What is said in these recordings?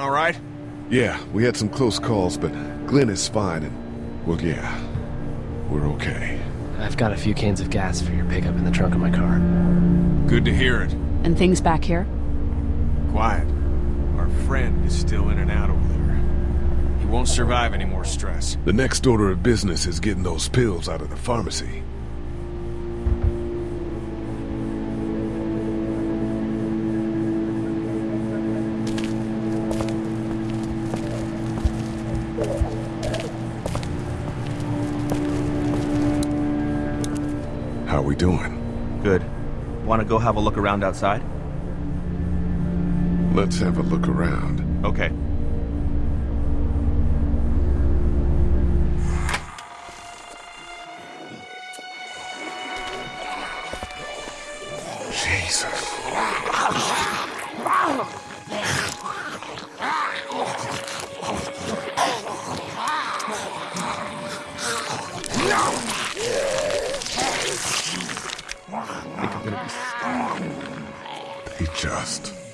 all right? Yeah, we had some close calls, but Glenn is fine and, well, yeah, we're okay. I've got a few cans of gas for your pickup in the trunk of my car. Good to hear it. And things back here? Quiet. Our friend is still in and out over there. He won't survive any more stress. The next order of business is getting those pills out of the pharmacy. Good. Want to go have a look around outside? Let's have a look around. Okay.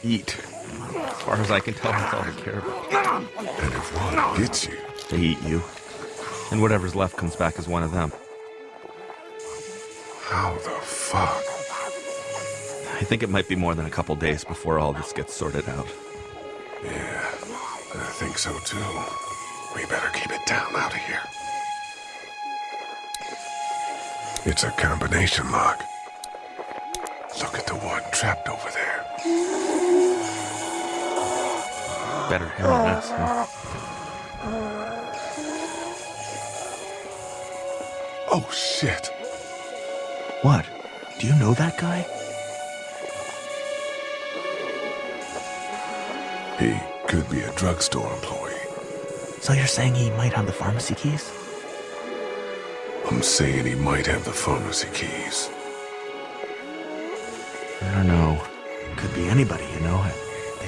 Eat. As far as I can tell, that's all they care about. And if one gets you, They eat you. And whatever's left comes back as one of them. how the fuck? I think it might be more than a couple days before all this gets sorted out. Yeah, I think so too. We better keep it down out of here. It's a combination lock. Look at the one trapped over there. Better him than us, huh? Oh shit. What? Do you know that guy? He could be a drugstore employee. So you're saying he might have the pharmacy keys? I'm saying he might have the pharmacy keys. I don't know. Could be anybody, you know. They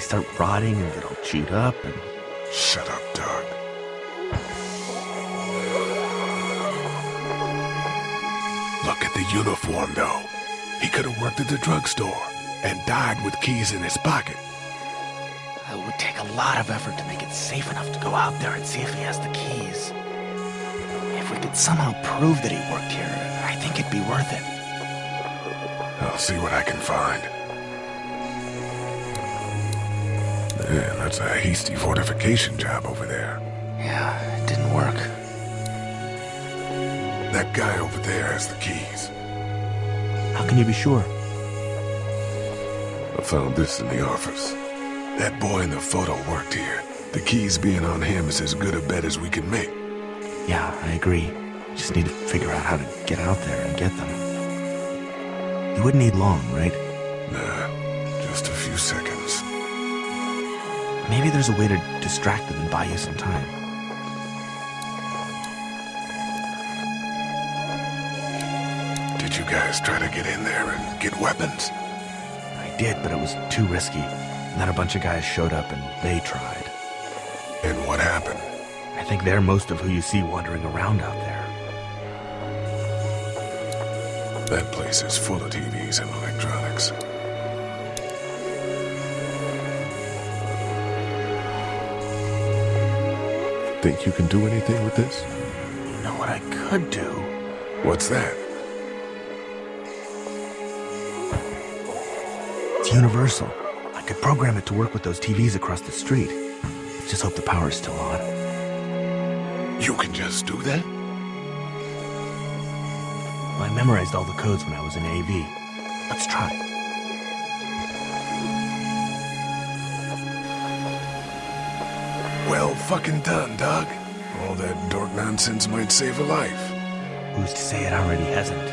start rotting and get all chewed up and... Shut up, Doug. Look at the uniform, though. He could have worked at the drugstore and died with keys in his pocket. It would take a lot of effort to make it safe enough to go out there and see if he has the keys. If we could somehow prove that he worked here, I think it'd be worth it. I'll see what I can find. Man, that's a hasty fortification job over there. Yeah, it didn't work. That guy over there has the keys. How can you be sure? I found this in the office. That boy in the photo worked here. The keys being on him is as good a bet as we can make. Yeah, I agree. Just need to figure out how to get out there and get them. You wouldn't need long, right? Nah, just a few seconds. Maybe there's a way to distract them and buy you some time. Did you guys try to get in there and get weapons? I did, but it was too risky. And then a bunch of guys showed up and they tried. And what happened? I think they're most of who you see wandering around out there. That place is full of TVs and electronics. Think you can do anything with this? You know what I could do? What's that? It's universal. I could program it to work with those TVs across the street. Just hope the power's still on. You can just do that? I memorized all the codes when I was in AV. Let's try. Well fucking done, Doug. All that dork nonsense might save a life. Who's to say it already hasn't?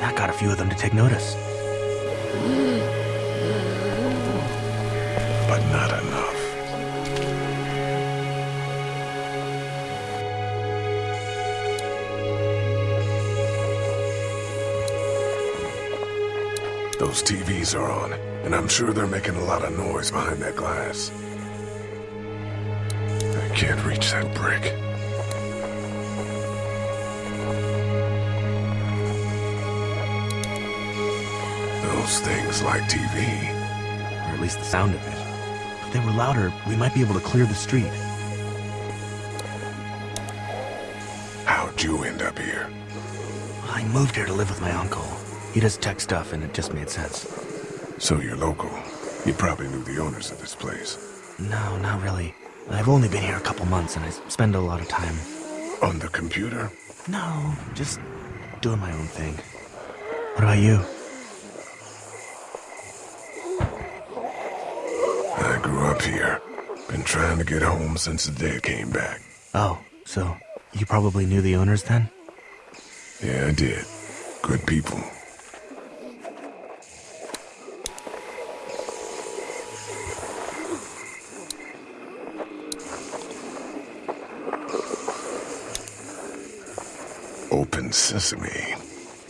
That got a few of them to take notice. But not enough. Those TVs are on, and I'm sure they're making a lot of noise behind that glass. I can't reach that brick. Those things like TV. Or at least the sound of it. If they were louder, we might be able to clear the street. How'd you end up here? I moved here to live with my uncle. He does tech stuff, and it just made sense. So you're local. You probably knew the owners of this place. No, not really. I've only been here a couple months, and I spend a lot of time. On the computer? No, just doing my own thing. What about you? I grew up here. Been trying to get home since the day I came back. Oh, so you probably knew the owners then? Yeah, I did. Good people. Sesame.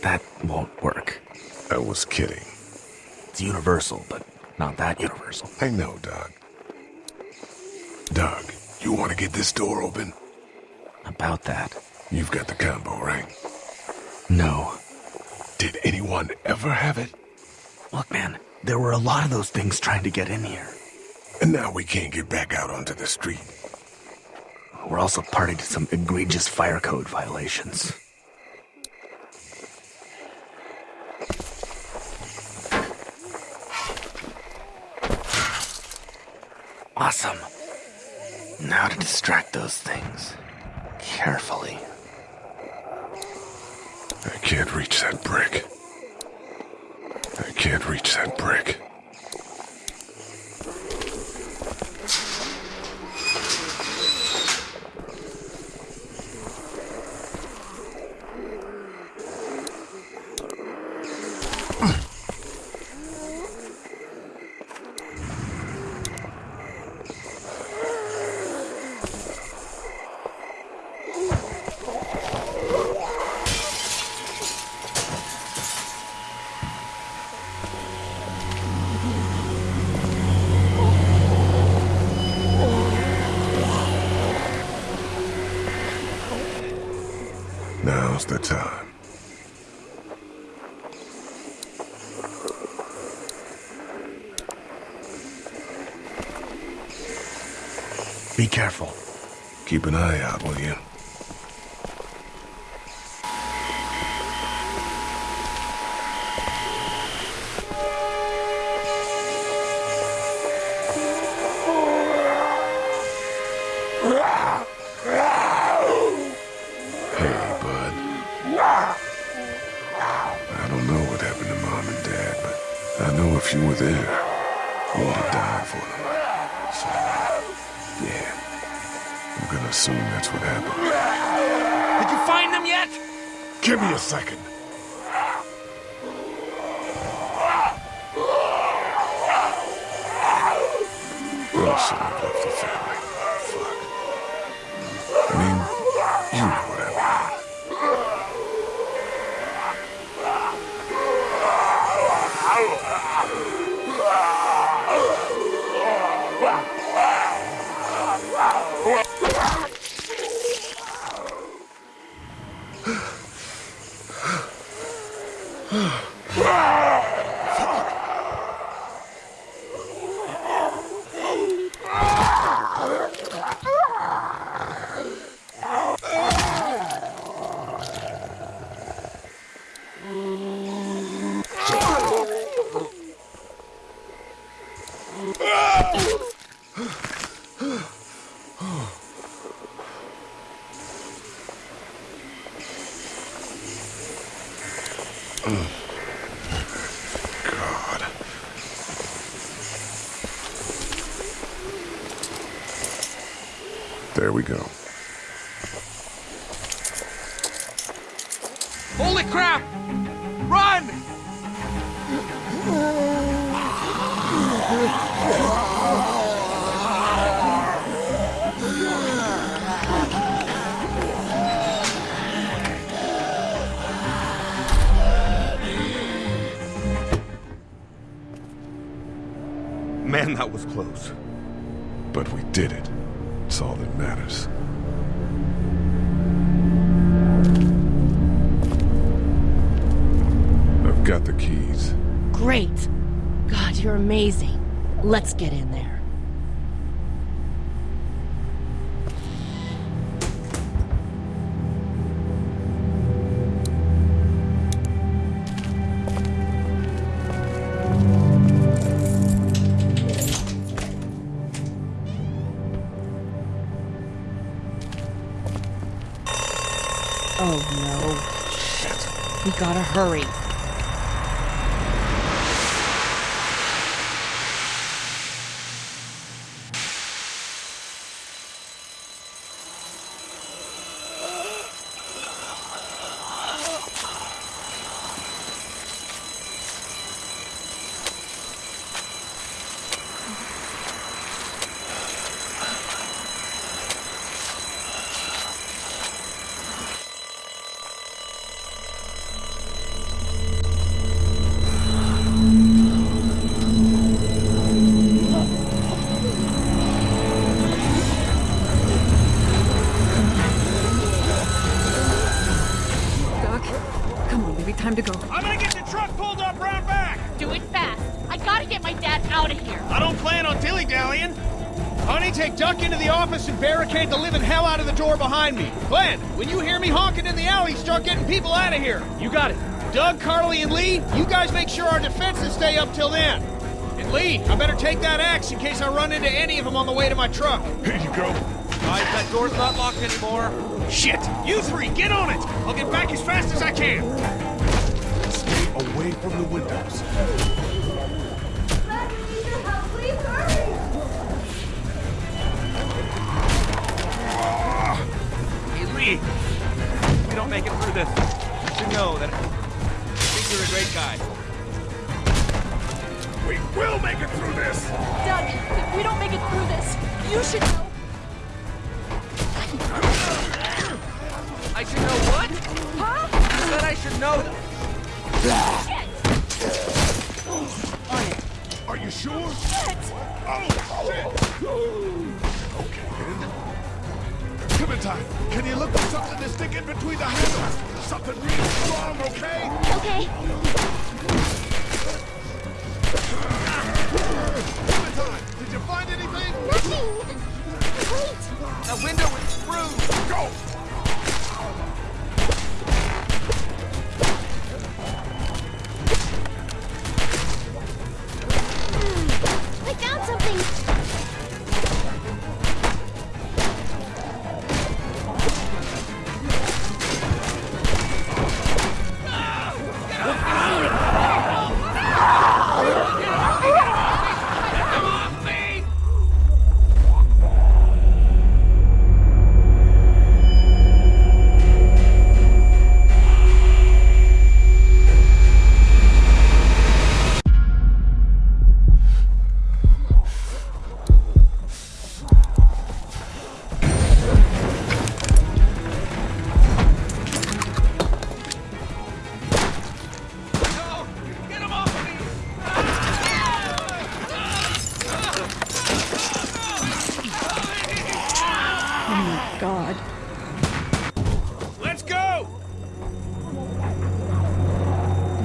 That won't work. I was kidding. It's universal, but not that universal. I know, Doug. Doug, you want to get this door open? About that. You've got the combo, right? No. Did anyone ever have it? Look, man, there were a lot of those things trying to get in here. And now we can't get back out onto the street. We're also party to some egregious fire code violations. Awesome. Now to distract those things. Carefully. I can't reach that brick. I can't reach that brick. Careful. Keep an eye out, will you? Hey, bud. I don't know what happened to Mom and Dad, but I know if you were there, you would have died for them. Assume that's what happened. Did you find them yet? Give me a second. I've left the family. Man, that was close. But we did it. It's all that matters. I've got the keys. Great. God, you're amazing. Let's get in there. Shit. We gotta hurry. Do it fast. I gotta get my dad out of here. I don't plan on dilly-dallying. Honey, take Duck into the office and barricade the living hell out of the door behind me. Glenn, when you hear me honking in the alley, start getting people out of here. You got it. Doug, Carly, and Lee, you guys make sure our defenses stay up till then. And Lee, I better take that axe in case I run into any of them on the way to my truck. Here you go. Guys, that door's not locked anymore. Shit! You three, get on it! I'll get back as fast as I can. Stay away from the windows. Hey, Lee. If we don't make it through this, you should know that I think you're a great guy. We will make it through this. Doug, if we don't make it through this, you should know. I should know what? Huh? You said I should know. Shit! You sure? Shit! Oh, shit. Okay, then. Clementine, can you look for something to stick in between the handles? Something really strong, okay? Okay. Clementine, did you find anything? Nothing! Wait! The window is screwed. Go!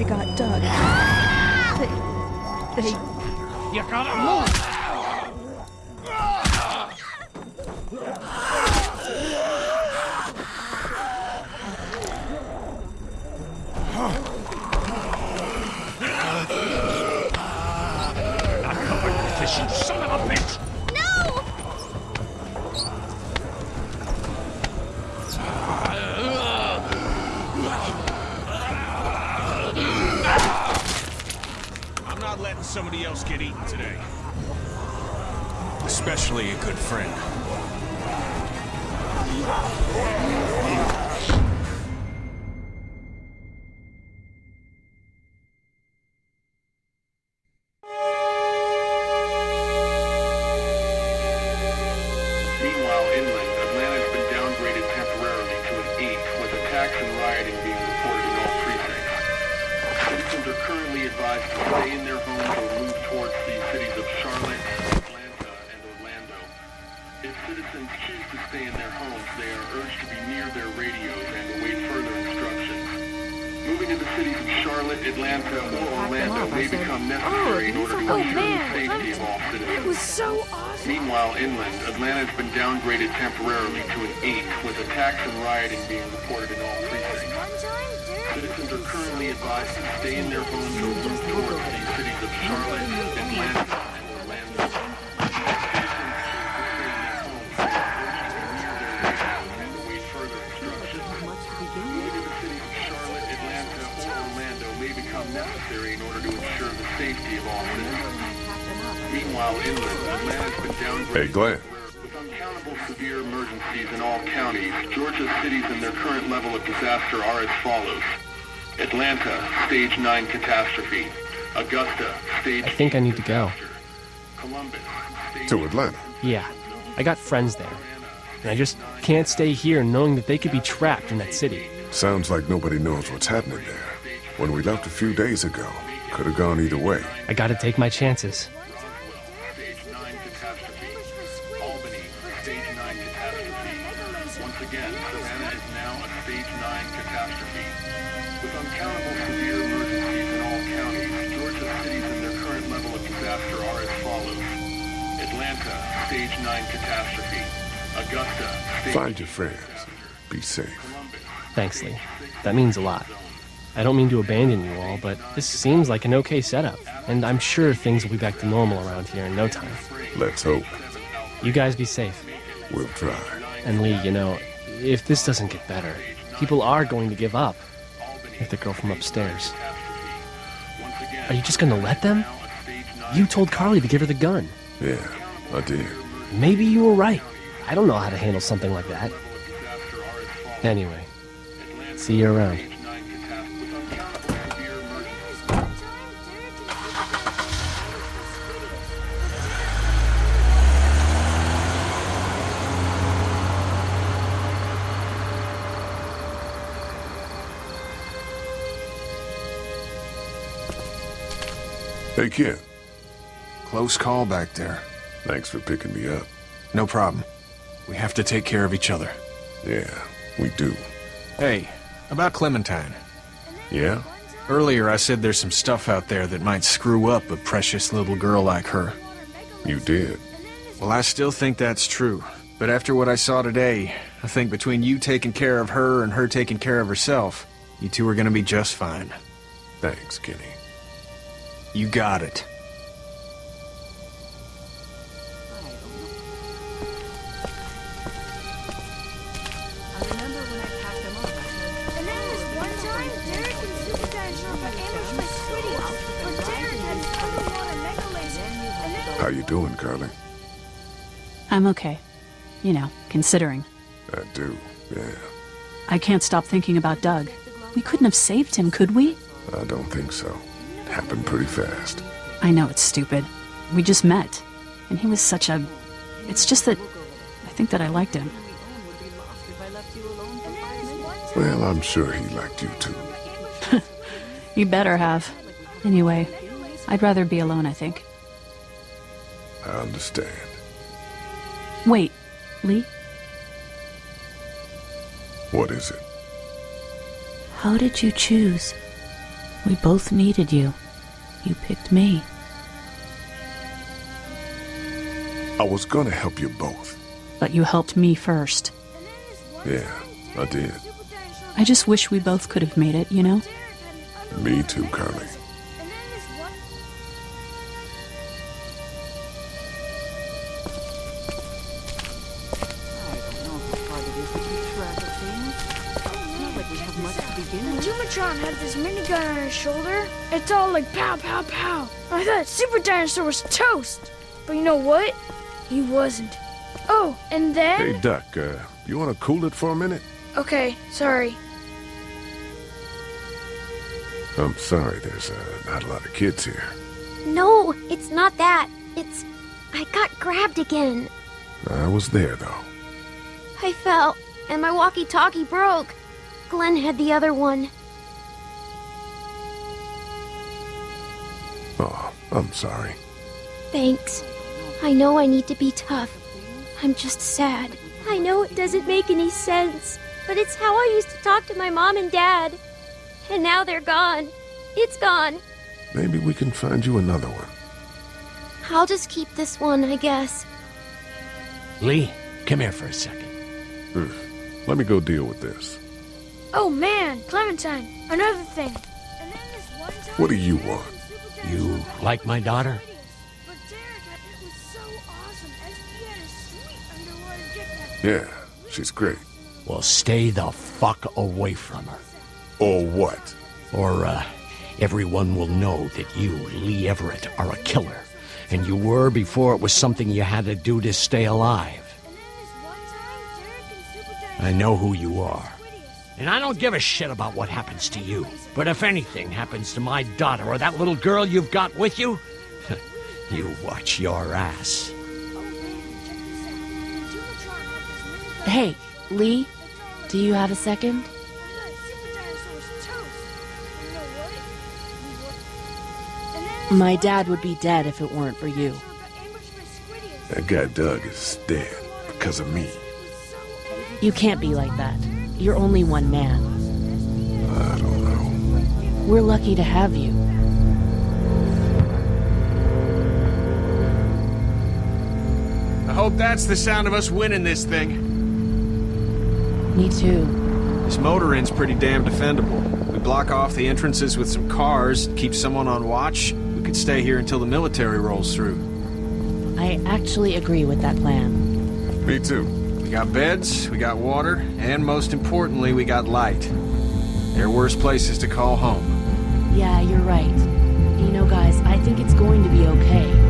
Got Doug. They... They... You gotta move! Somebody else get eaten today. Especially a good friend. Inland, Atlanta has been downgraded temporarily to an 8, with attacks and rioting being reported in all precincts. Citizens are currently advised to stay in their homes or move towards the cities of Charlotte, Atlanta, Hey, Glenn. With uncountable severe emergencies in all counties, Georgia's cities and their current level of disaster are as follows. Atlanta, Stage 9 catastrophe. Augusta, Stage I think I need to go. Columbus, Stage To Atlanta. Yeah, I got friends there. And I just can't stay here knowing that they could be trapped in that city. Sounds like nobody knows what's happening there. When we left a few days ago, could have gone either way. I gotta take my chances. Savannah is now a Stage 9 catastrophe. With uncountable severe emergencies in all counties, Georgia's cities and their current level of disaster are as follows. Atlanta, Stage 9 catastrophe. Augusta, Stage Find your friends. Be safe. Thanks, Lee. That means a lot. I don't mean to abandon you all, but this seems like an okay setup, and I'm sure things will be back to normal around here in no time. Let's hope. You guys be safe. We'll try. And Lee, you know, if this doesn't get better, people are going to give up. Like the girl from upstairs. Are you just gonna let them? You told Carly to give her the gun. Yeah, I did. Maybe you were right. I don't know how to handle something like that. Anyway, see you around. Hey, kid. Close call back there. Thanks for picking me up. No problem. We have to take care of each other. Yeah, we do. Hey, about Clementine. Yeah? Earlier I said there's some stuff out there that might screw up a precious little girl like her. You did. Well, I still think that's true. But after what I saw today, I think between you taking care of her and her taking care of herself, you two are gonna be just fine. Thanks, Kenny. You got it. I remember when I packed them up, I said, And then this one time, Derek and Superstar showed up ambushed my sweeties. But Derek had his underwater mega laser. And then How you doing, Carly? I'm okay. You know, considering. I do, yeah. I can't stop thinking about Doug. We couldn't have saved him, could we? I don't think so. Happened pretty fast. I know it's stupid. We just met. And he was such a. It's just that. I think that I liked him. Well, I'm sure he liked you too. You better have. Anyway, I'd rather be alone, I think. I understand. Wait, Lee? What is it? How did you choose? We both needed you. You picked me. I was gonna help you both. But you helped me first. Yeah, I did. I just wish we both could have made it, you know? Me too, Carly. Had this minigun on his shoulder. It's all like pow, pow, pow. I thought Super Dinosaur was toast. But you know what? He wasn't. Oh, and then... Hey, Duck, uh, you wanna cool it for a minute? Okay, sorry. I'm sorry, there's uh, not a lot of kids here. No, it's not that. It's. I got grabbed again. I was there, though. I fell, and my walkie talkie broke. Glenn had the other one. Oh, I'm sorry. Thanks. I know I need to be tough. I'm just sad. I know it doesn't make any sense, but it's how I used to talk to my mom and dad. And now they're gone. It's gone. Maybe we can find you another one. I'll just keep this one, I guess. Lee, come here for a second. Let me go deal with this. Oh man, Clementine, another thing. What do you want? You like my daughter? Yeah, she's great. Well, stay the fuck away from her. Or what? Or, uh, everyone will know that you, Lee Everett, are a killer. And you were before it was something you had to do to stay alive. I know who you are. And I don't give a shit about what happens to you. But if anything happens to my daughter or that little girl you've got with you, you watch your ass. Hey, Lee, do you have a second? My dad would be dead if it weren't for you. That guy Doug is dead because of me. You can't be like that. You're only one man. I don't know. We're lucky to have you. I hope that's the sound of us winning this thing. Me too. This motor inn's pretty damn defendable. We block off the entrances with some cars, keep someone on watch. We could stay here until the military rolls through. I actually agree with that plan. Me too. We got beds, we got water, and most importantly, we got light. There are worse places to call home. Yeah, you're right. You know, guys, I think it's going to be okay.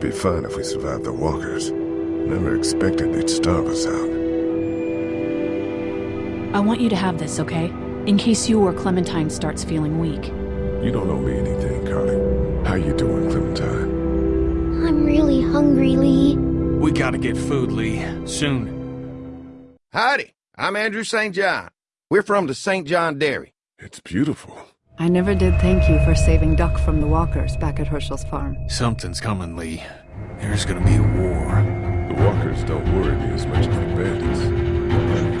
I we'd be fine if we survived the walkers. Never expected they'd starve us out. I want you to have this, okay? In case you or Clementine starts feeling weak. You don't owe me anything, Carly. How you doing, Clementine? I'm really hungry, Lee. We gotta get food, Lee. Soon. Howdy, I'm Andrew St. John. We're from the St. John Dairy. It's beautiful. I never did thank you for saving Duck from the walkers back at Hershel's farm. Something's coming, Lee. There's gonna be a war. The walkers don't worry me as much as the bandits.